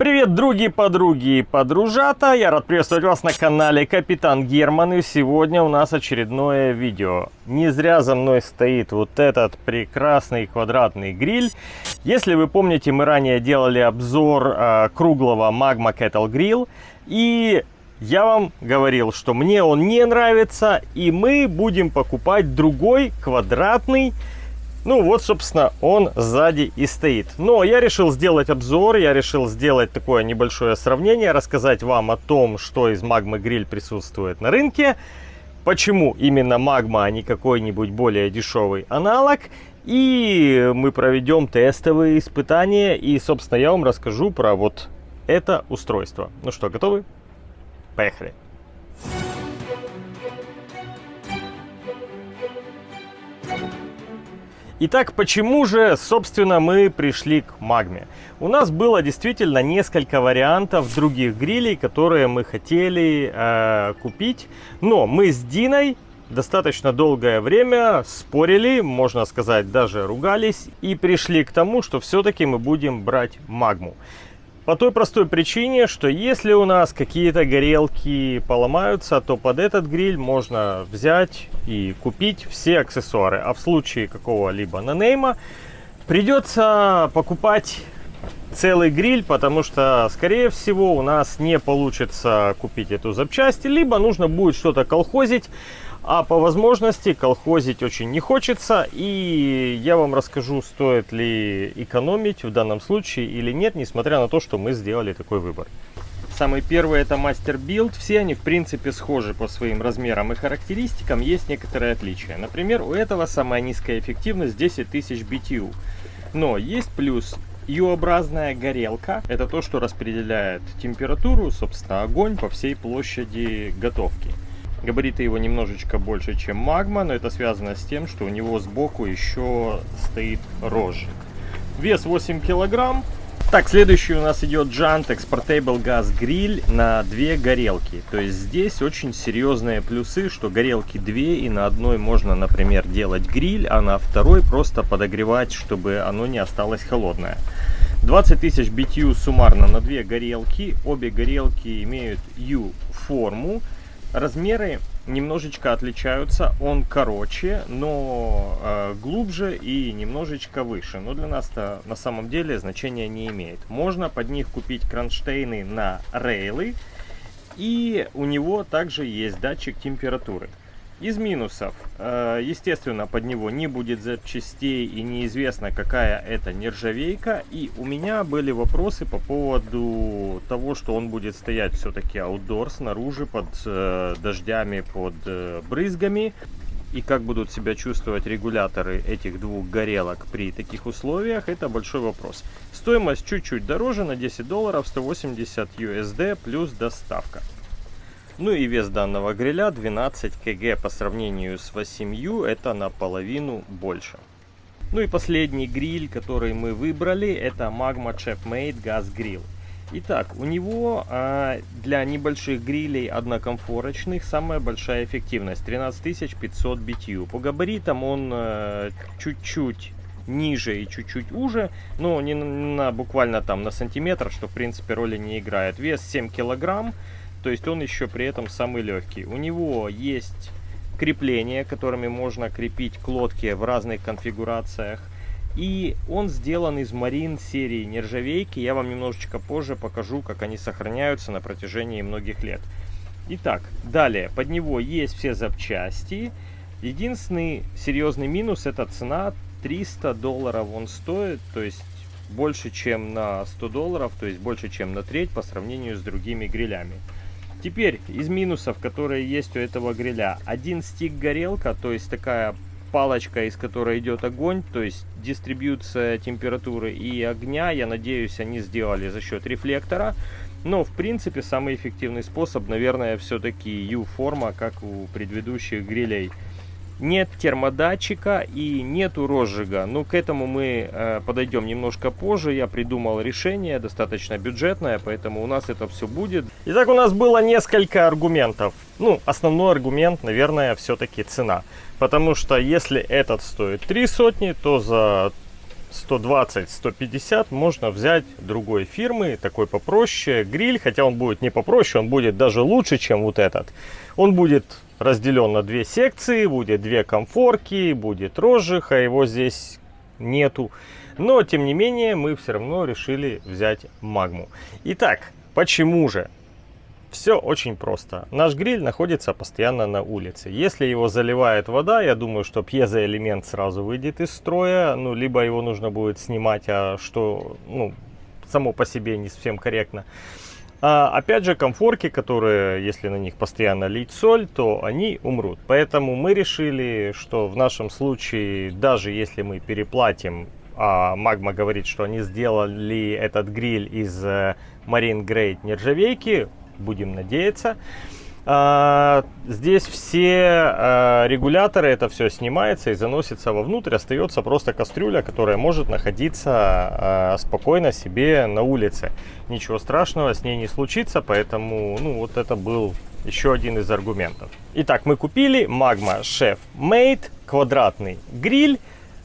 Привет, други, подруги и подружата! Я рад приветствовать вас на канале Капитан Герман. И сегодня у нас очередное видео. Не зря за мной стоит вот этот прекрасный квадратный гриль. Если вы помните, мы ранее делали обзор э, круглого Magma Kettle Grill. И я вам говорил, что мне он не нравится. И мы будем покупать другой квадратный ну вот, собственно, он сзади и стоит. Но я решил сделать обзор, я решил сделать такое небольшое сравнение, рассказать вам о том, что из магмы гриль присутствует на рынке, почему именно магма, а не какой-нибудь более дешевый аналог. И мы проведем тестовые испытания, и, собственно, я вам расскажу про вот это устройство. Ну что, готовы? Поехали! Итак, почему же, собственно, мы пришли к магме? У нас было действительно несколько вариантов других грилей, которые мы хотели э, купить. Но мы с Диной достаточно долгое время спорили, можно сказать, даже ругались. И пришли к тому, что все-таки мы будем брать магму. По той простой причине, что если у нас какие-то горелки поломаются, то под этот гриль можно взять и купить все аксессуары. А в случае какого-либо нанейма придется покупать целый гриль, потому что, скорее всего, у нас не получится купить эту запчасть, либо нужно будет что-то колхозить, а по возможности колхозить очень не хочется. И я вам расскажу, стоит ли экономить в данном случае или нет, несмотря на то, что мы сделали такой выбор. Самый первый это Master Build. Все они в принципе схожи по своим размерам и характеристикам. Есть некоторые отличия. Например, у этого самая низкая эффективность 10 тысяч BTU. Но есть плюс U-образная горелка. Это то, что распределяет температуру, собственно, огонь по всей площади готовки. Габариты его немножечко больше, чем магма, но это связано с тем, что у него сбоку еще стоит розжиг. Вес 8 килограмм. Так, следующий у нас идет Jantex Portable Gas Grill на две горелки. То есть здесь очень серьезные плюсы, что горелки две, и на одной можно, например, делать гриль, а на второй просто подогревать, чтобы оно не осталось холодное. 20 тысяч BTU суммарно на две горелки. Обе горелки имеют U-форму. Размеры немножечко отличаются. Он короче, но э, глубже и немножечко выше. Но для нас-то на самом деле значения не имеет. Можно под них купить кронштейны на рейлы. И у него также есть датчик температуры. Из минусов, э, естественно, под него не будет запчастей и неизвестно, какая это нержавейка. И у меня были вопросы по поводу того, что он будет стоять все-таки аутдор снаружи под э, дождями, под э, брызгами. И как будут себя чувствовать регуляторы этих двух горелок при таких условиях, это большой вопрос. Стоимость чуть-чуть дороже, на 10 долларов, 180 USD плюс доставка. Ну и вес данного гриля 12 кг по сравнению с 8 это наполовину больше. Ну и последний гриль, который мы выбрали, это Magma Chefmade Gas Grill. Итак, у него а, для небольших грилей однокомфорочных самая большая эффективность 13500 BTU. По габаритам он а, чуть-чуть ниже и чуть-чуть уже, но не на буквально там на сантиметр, что в принципе роли не играет. Вес 7 килограмм. То есть он еще при этом самый легкий. У него есть крепления, которыми можно крепить к в разных конфигурациях. И он сделан из марин серии нержавейки. Я вам немножечко позже покажу, как они сохраняются на протяжении многих лет. Итак, далее, под него есть все запчасти. Единственный серьезный минус это цена. 300 долларов он стоит, то есть больше чем на 100 долларов, то есть больше чем на треть по сравнению с другими грилями. Теперь из минусов, которые есть у этого гриля. Один стик горелка, то есть такая палочка, из которой идет огонь, то есть дистрибьюция температуры и огня, я надеюсь, они сделали за счет рефлектора. Но, в принципе, самый эффективный способ, наверное, все-таки U-форма, как у предыдущих грилей нет термодатчика и нету розжига. Ну, к этому мы э, подойдем немножко позже. Я придумал решение, достаточно бюджетное, поэтому у нас это все будет. Итак, у нас было несколько аргументов. Ну, основной аргумент, наверное, все-таки цена. Потому что если этот стоит 3 сотни, то за 120-150 можно взять другой фирмы, такой попроще гриль, хотя он будет не попроще, он будет даже лучше, чем вот этот. Он будет разделен на две секции, будет две комфорки, будет розжиха, его здесь нету. Но, тем не менее, мы все равно решили взять магму. Итак, почему же? Все очень просто. Наш гриль находится постоянно на улице. Если его заливает вода, я думаю, что пьезоэлемент сразу выйдет из строя. Ну, либо его нужно будет снимать, а что, ну, само по себе не совсем корректно. А, опять же, комфорки, которые, если на них постоянно лить соль, то они умрут. Поэтому мы решили, что в нашем случае, даже если мы переплатим, а Магма говорит, что они сделали этот гриль из э, Marine Grade нержавейки, будем надеяться. А, здесь все а, регуляторы, это все снимается и заносится вовнутрь. Остается просто кастрюля, которая может находиться а, спокойно себе на улице. Ничего страшного с ней не случится, поэтому ну, вот это был еще один из аргументов. Итак, мы купили Magma Chef Made квадратный гриль.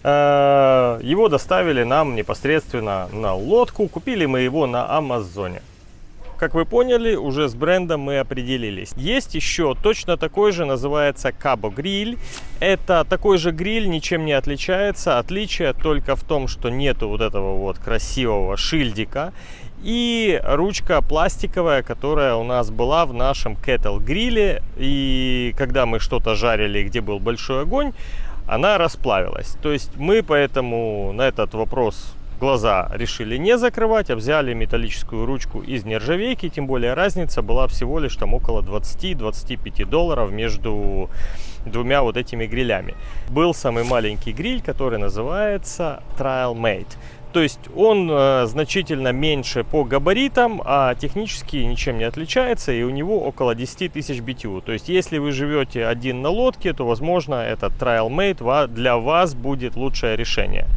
Его доставили нам непосредственно на лодку. Купили мы его на Амазоне. Как вы поняли, уже с брендом мы определились. Есть еще точно такой же, называется Cabo Grill. Это такой же гриль, ничем не отличается. Отличие только в том, что нету вот этого вот красивого шильдика. И ручка пластиковая, которая у нас была в нашем кетл гриле. И когда мы что-то жарили, где был большой огонь, она расплавилась. То есть мы поэтому на этот вопрос глаза решили не закрывать, а взяли металлическую ручку из нержавейки. Тем более разница была всего лишь там около 20-25 долларов между двумя вот этими грилями. Был самый маленький гриль, который называется Trial Mate. То есть он э, значительно меньше по габаритам, а технически ничем не отличается, и у него около 10 тысяч BTU. То есть если вы живете один на лодке, то возможно этот Trial Mate для вас будет лучшее решение.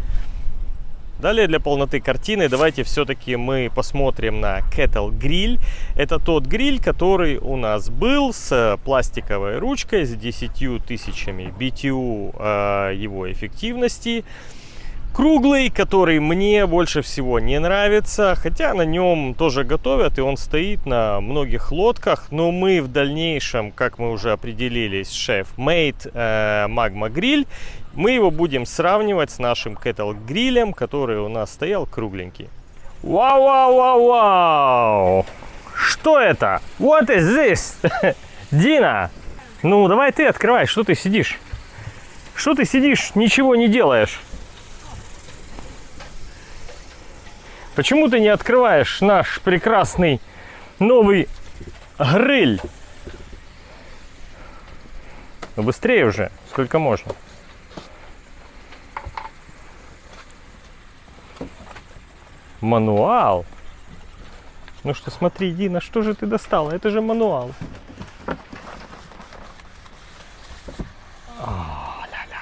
Далее для полноты картины давайте все-таки мы посмотрим на Kettle Grill. Это тот гриль, который у нас был с пластиковой ручкой, с 10 тысячами BTU э, его эффективности. Круглый, который мне больше всего не нравится, хотя на нем тоже готовят, и он стоит на многих лодках. Но мы в дальнейшем, как мы уже определились, шеф-мейд э, Magma Grill, мы его будем сравнивать с нашим кетл грилем, который у нас стоял кругленький. Вау, вау, вау, вау! Что это? What is this? Дина! Ну, давай ты открывай, что ты сидишь? Что ты сидишь, ничего не делаешь? Почему ты не открываешь наш прекрасный новый гриль? Ну быстрее уже, сколько можно. Мануал? Ну что, смотри, Дина, что же ты достала? Это же мануал. О, ля -ля.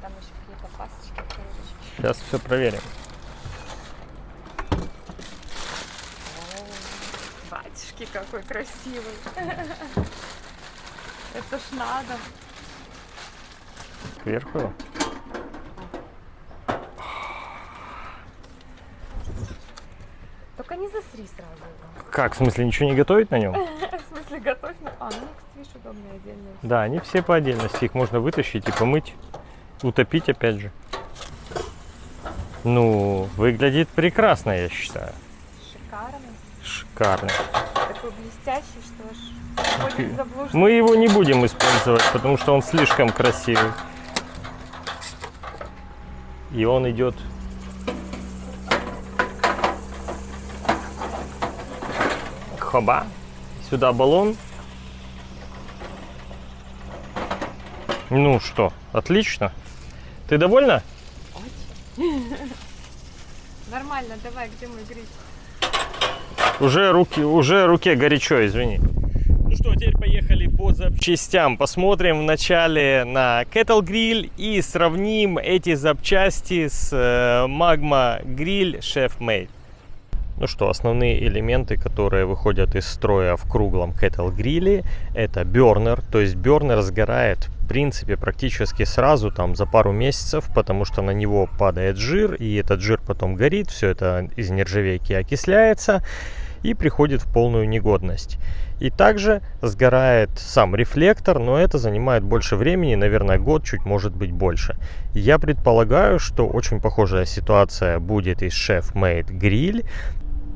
Там еще какие-то пасочки. Сейчас все проверим. Батюшки, какой красивый. Это ж надо. Кверху. Только не засри сразу его. Как, в смысле, ничего не готовить на нем? В смысле, готовь. на- А, ну, кстати, видишь, удобные отдельные. Да, они все по отдельности. Их можно вытащить и помыть, утопить опять же. Ну, выглядит прекрасно, я считаю. Шикарно. Шикарно. Такой блестящий, что ж. Мы его не будем использовать, потому что он слишком красивый. И он идет. Хоба. Сюда баллон. Ну что, отлично. Ты довольна? Нормально, давай, где мой гриль? Уже руки, уже руке горячо, извини. Ну что, теперь поехали по запчастям. Посмотрим вначале на Kettle Grill и сравним эти запчасти с э, Magma Grill Chef Made. Ну что, основные элементы, которые выходят из строя в круглом кетл гриле, это бернер, то есть бернер сгорает в принципе практически сразу, там за пару месяцев, потому что на него падает жир, и этот жир потом горит, все это из нержавейки окисляется и приходит в полную негодность. И также сгорает сам рефлектор, но это занимает больше времени, наверное, год, чуть может быть больше. Я предполагаю, что очень похожая ситуация будет и с Chef Made Grill.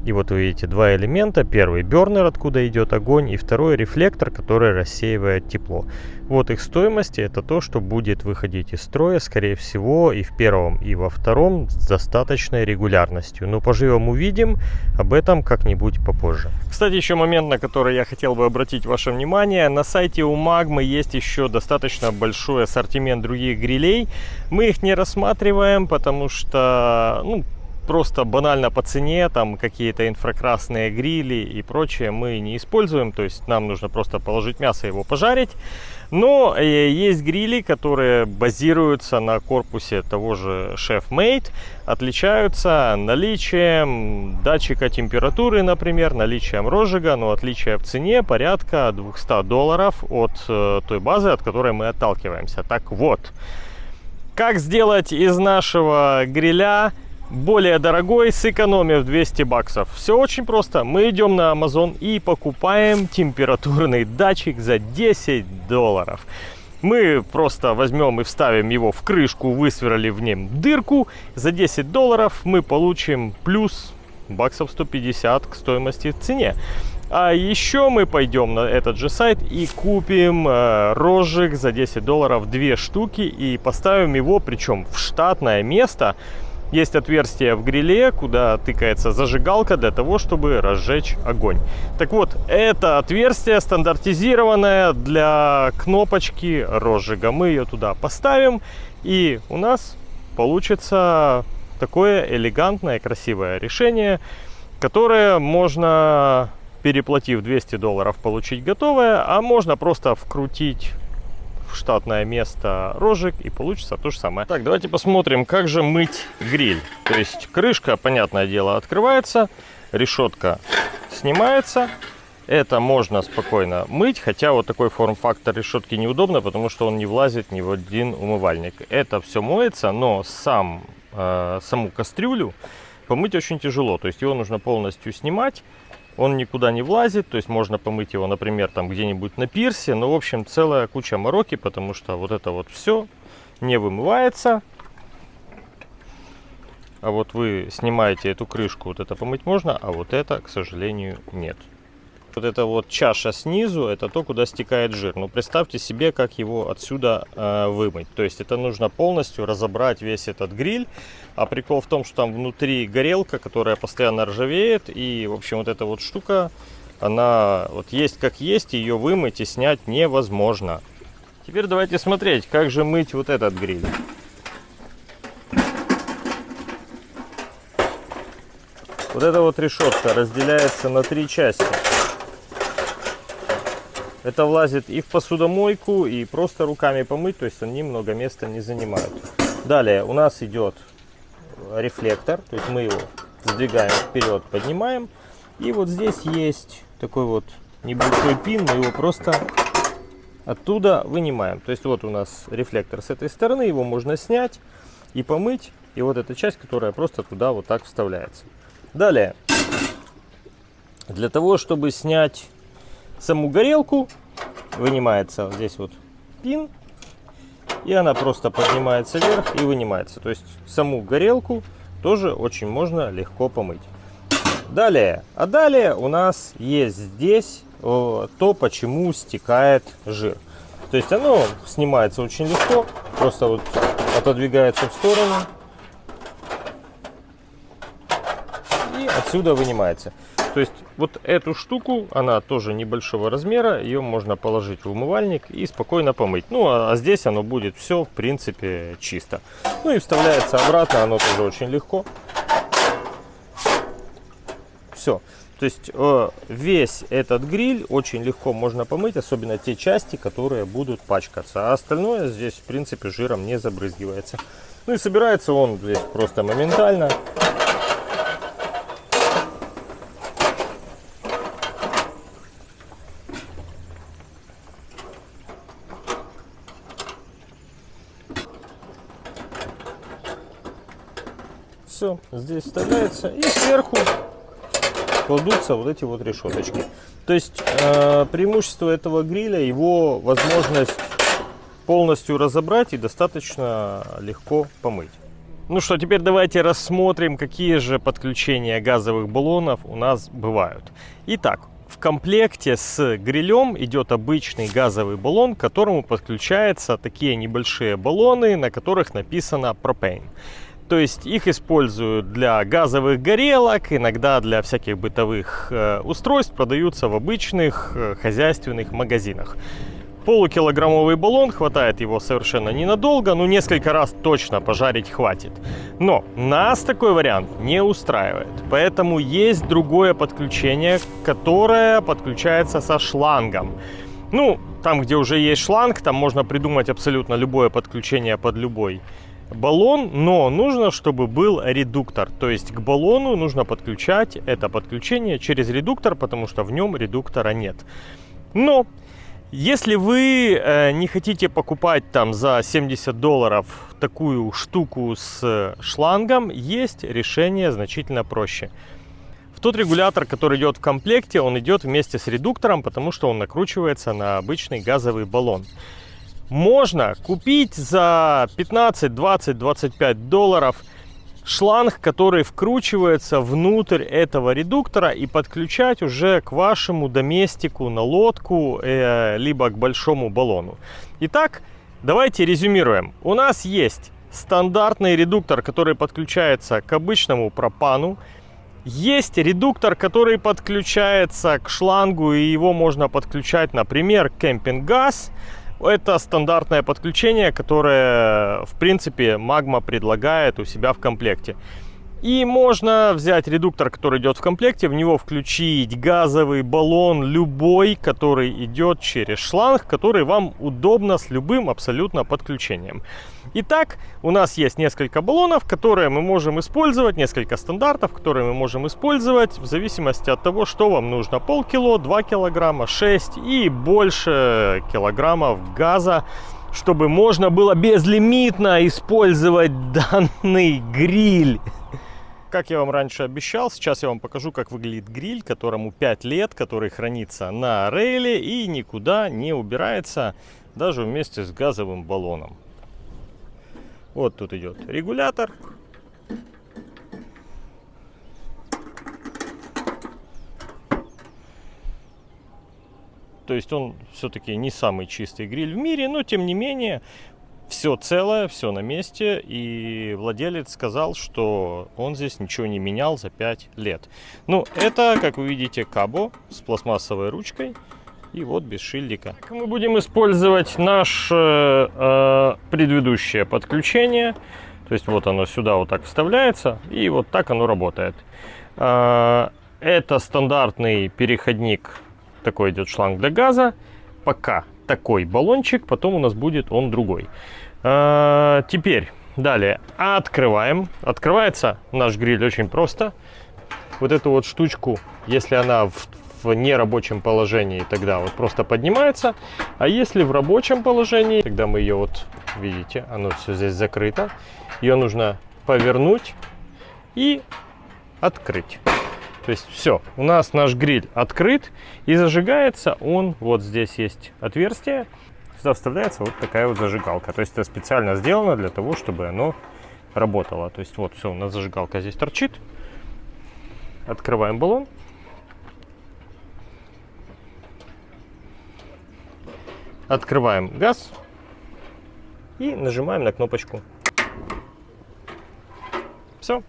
И вот вы видите два элемента. Первый бернер, откуда идет огонь, и второй рефлектор, который рассеивает тепло. Вот их стоимости, это то, что будет выходить из строя, скорее всего, и в первом, и во втором с достаточной регулярностью. Но поживем увидим, об этом как-нибудь попозже. Кстати, еще момент, на который я хотел бы обратить ваше внимание. На сайте у Магмы есть еще достаточно большой ассортимент других грилей. Мы их не рассматриваем, потому что, ну, просто банально по цене, там какие-то инфракрасные грили и прочее мы не используем, то есть нам нужно просто положить мясо его пожарить. Но э, есть грили, которые базируются на корпусе того же Chef Made, отличаются наличием датчика температуры, например, наличием розжига, но отличие в цене порядка 200 долларов от э, той базы, от которой мы отталкиваемся. Так вот, как сделать из нашего гриля более дорогой, сэкономив 200 баксов. Все очень просто. Мы идем на Amazon и покупаем температурный датчик за 10 долларов. Мы просто возьмем и вставим его в крышку, высверли в нем дырку. За 10 долларов мы получим плюс баксов 150 к стоимости в цене. А еще мы пойдем на этот же сайт и купим э, розжиг за 10 долларов две штуки и поставим его, причем в штатное место, есть отверстие в гриле, куда тыкается зажигалка для того, чтобы разжечь огонь. Так вот, это отверстие стандартизированное для кнопочки розжига. Мы ее туда поставим, и у нас получится такое элегантное, красивое решение, которое можно, переплатив 200 долларов, получить готовое, а можно просто вкрутить штатное место рожек и получится то же самое. Так, давайте посмотрим, как же мыть гриль. То есть крышка, понятное дело, открывается, решетка снимается. Это можно спокойно мыть, хотя вот такой форм-фактор решетки неудобно, потому что он не влазит ни в один умывальник. Это все моется, но сам, э, саму кастрюлю помыть очень тяжело. То есть его нужно полностью снимать он никуда не влазит, то есть можно помыть его, например, там где-нибудь на пирсе, но, в общем, целая куча мороки, потому что вот это вот все не вымывается. А вот вы снимаете эту крышку, вот это помыть можно, а вот это, к сожалению, нет. Вот эта вот чаша снизу, это то, куда стекает жир. Но представьте себе, как его отсюда э, вымыть. То есть это нужно полностью разобрать весь этот гриль. А прикол в том, что там внутри горелка, которая постоянно ржавеет. И, в общем, вот эта вот штука, она вот есть как есть, ее вымыть и снять невозможно. Теперь давайте смотреть, как же мыть вот этот гриль. Вот эта вот решетка разделяется на три части. Это влазит и в посудомойку, и просто руками помыть, то есть они много места не занимают. Далее у нас идет рефлектор, то есть мы его сдвигаем вперед, поднимаем. И вот здесь есть такой вот небольшой пин, мы его просто оттуда вынимаем. То есть вот у нас рефлектор с этой стороны, его можно снять и помыть. И вот эта часть, которая просто туда вот так вставляется. Далее, для того, чтобы снять саму горелку, вынимается вот здесь вот пин, и она просто поднимается вверх и вынимается. То есть саму горелку тоже очень можно легко помыть. Далее, а далее у нас есть здесь э, то, почему стекает жир. То есть оно снимается очень легко, просто вот отодвигается в сторону и отсюда вынимается. То есть вот эту штуку, она тоже небольшого размера, ее можно положить в умывальник и спокойно помыть. Ну а, а здесь оно будет все в принципе чисто. Ну и вставляется обратно, оно тоже очень легко. Все. То есть э, весь этот гриль очень легко можно помыть, особенно те части, которые будут пачкаться. А остальное здесь в принципе жиром не забрызгивается. Ну и собирается он здесь просто моментально. Все, здесь вставляется. И сверху кладутся вот эти вот решеточки. То есть э, преимущество этого гриля, его возможность полностью разобрать и достаточно легко помыть. Ну что, теперь давайте рассмотрим, какие же подключения газовых баллонов у нас бывают. Итак, в комплекте с грилем идет обычный газовый баллон, к которому подключаются такие небольшие баллоны, на которых написано пропейн. То есть их используют для газовых горелок, иногда для всяких бытовых э, устройств, продаются в обычных э, хозяйственных магазинах. Полукилограммовый баллон, хватает его совершенно ненадолго, ну несколько раз точно пожарить хватит. Но нас такой вариант не устраивает, поэтому есть другое подключение, которое подключается со шлангом. Ну, там, где уже есть шланг, там можно придумать абсолютно любое подключение под любой баллон, но нужно, чтобы был редуктор. То есть к баллону нужно подключать это подключение через редуктор, потому что в нем редуктора нет. Но если вы э, не хотите покупать там за 70 долларов такую штуку с шлангом, есть решение значительно проще. В тот регулятор, который идет в комплекте, он идет вместе с редуктором, потому что он накручивается на обычный газовый баллон. Можно купить за 15, 20, 25 долларов шланг, который вкручивается внутрь этого редуктора и подключать уже к вашему доместику на лодку, э, либо к большому баллону. Итак, давайте резюмируем. У нас есть стандартный редуктор, который подключается к обычному пропану. Есть редуктор, который подключается к шлангу, и его можно подключать, например, кемпинг-газ. Это стандартное подключение, которое, в принципе, Magma предлагает у себя в комплекте. И можно взять редуктор, который идет в комплекте, в него включить газовый баллон любой, который идет через шланг, который вам удобно с любым абсолютно подключением. Итак, у нас есть несколько баллонов, которые мы можем использовать, несколько стандартов, которые мы можем использовать в зависимости от того, что вам нужно. Полкило, 2 килограмма, 6 и больше килограммов газа чтобы можно было безлимитно использовать данный гриль. Как я вам раньше обещал, сейчас я вам покажу, как выглядит гриль, которому 5 лет, который хранится на рейле и никуда не убирается, даже вместе с газовым баллоном. Вот тут идет регулятор. То есть он все-таки не самый чистый гриль в мире, но тем не менее все целое, все на месте. И владелец сказал, что он здесь ничего не менял за 5 лет. Ну, это, как вы видите, кабо с пластмассовой ручкой. И вот без шильдика. Мы будем использовать наше э, предыдущее подключение. То есть вот оно сюда вот так вставляется. И вот так оно работает. Э, это стандартный переходник. Такой идет шланг для газа. Пока такой баллончик, потом у нас будет он другой. А, теперь, далее, открываем. Открывается наш гриль очень просто. Вот эту вот штучку, если она в, в нерабочем положении, тогда вот просто поднимается. А если в рабочем положении, тогда мы ее вот, видите, оно все здесь закрыто. Ее нужно повернуть и открыть. То есть все, у нас наш гриль открыт и зажигается он, вот здесь есть отверстие, сюда вставляется вот такая вот зажигалка. То есть это специально сделано для того, чтобы оно работало. То есть вот все, у нас зажигалка здесь торчит. Открываем баллон. Открываем газ и нажимаем на кнопочку. Все,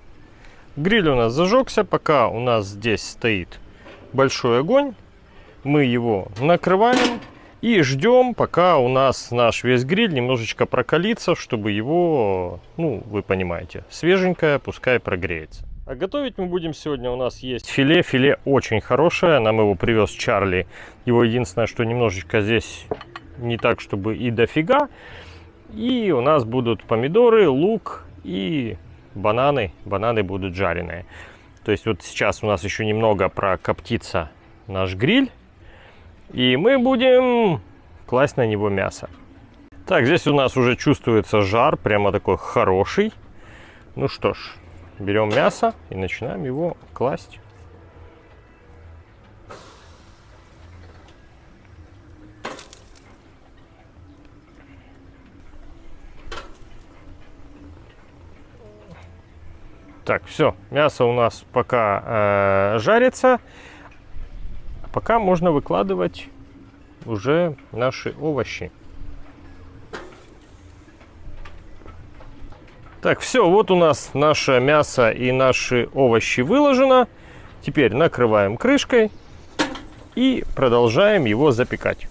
Гриль у нас зажегся, пока у нас здесь стоит большой огонь. Мы его накрываем и ждем, пока у нас наш весь гриль немножечко прокалится, чтобы его, ну, вы понимаете, свеженькое, пускай прогреется. А готовить мы будем сегодня, у нас есть филе. Филе очень хорошее, нам его привез Чарли. Его единственное, что немножечко здесь не так, чтобы и дофига. И у нас будут помидоры, лук и бананы. Бананы будут жареные. То есть вот сейчас у нас еще немного прокоптится наш гриль. И мы будем класть на него мясо. Так, здесь у нас уже чувствуется жар, прямо такой хороший. Ну что ж, берем мясо и начинаем его класть. Так, все, мясо у нас пока э, жарится. Пока можно выкладывать уже наши овощи. Так, все, вот у нас наше мясо и наши овощи выложено. Теперь накрываем крышкой и продолжаем его запекать.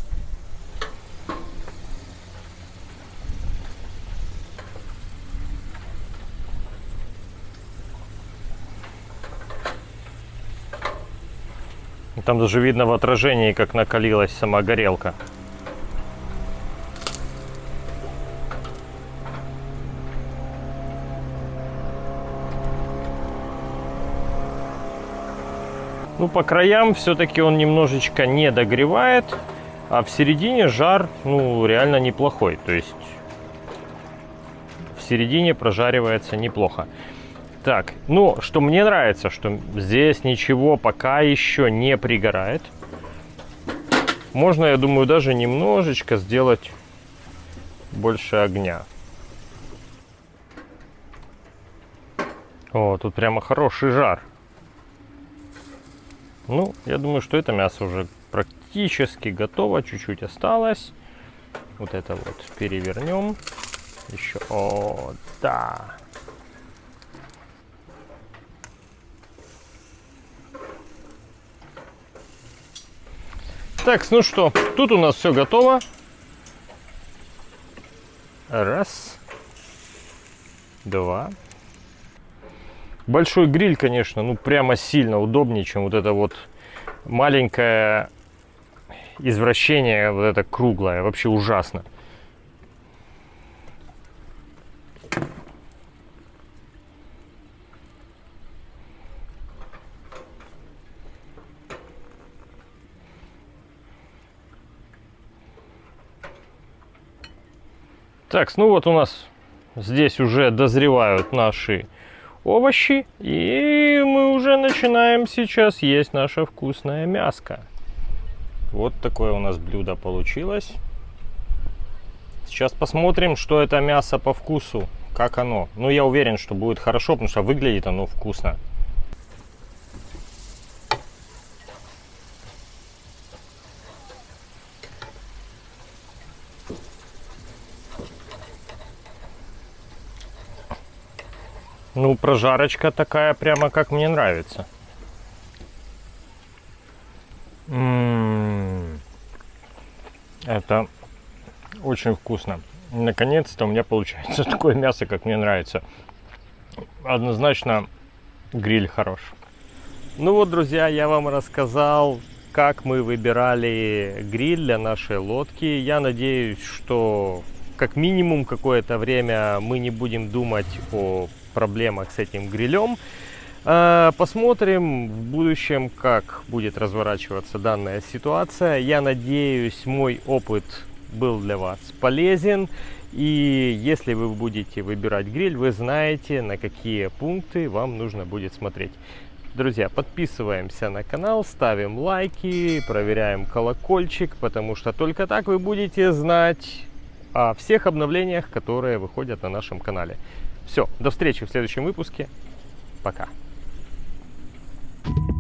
Там даже видно в отражении, как накалилась сама горелка. Ну, по краям все-таки он немножечко не догревает, а в середине жар, ну, реально неплохой. То есть в середине прожаривается неплохо. Так, ну, что мне нравится, что здесь ничего пока еще не пригорает. Можно, я думаю, даже немножечко сделать больше огня. О, тут прямо хороший жар. Ну, я думаю, что это мясо уже практически готово. Чуть-чуть осталось. Вот это вот перевернем. Еще. О, да. Так, ну что, тут у нас все готово. Раз. Два. Большой гриль, конечно, ну прямо сильно удобнее, чем вот это вот маленькое извращение, вот это круглое. Вообще ужасно. Так, ну вот у нас здесь уже дозревают наши овощи. И мы уже начинаем сейчас есть наше вкусное мяско. Вот такое у нас блюдо получилось. Сейчас посмотрим, что это мясо по вкусу, как оно. Ну, я уверен, что будет хорошо, потому что выглядит оно вкусно. Ну, прожарочка такая прямо как мне нравится. М -м -м. Это очень вкусно. Наконец-то у меня получается такое мясо, как мне нравится. Однозначно гриль хорош. Ну вот, друзья, я вам рассказал, как мы выбирали гриль для нашей лодки. Я надеюсь, что как минимум какое-то время мы не будем думать о проблемах с этим грилем. А, посмотрим в будущем, как будет разворачиваться данная ситуация. Я надеюсь, мой опыт был для вас полезен. И если вы будете выбирать гриль, вы знаете, на какие пункты вам нужно будет смотреть. Друзья, подписываемся на канал, ставим лайки, проверяем колокольчик, потому что только так вы будете знать о всех обновлениях, которые выходят на нашем канале. Все, до встречи в следующем выпуске. Пока. Thank you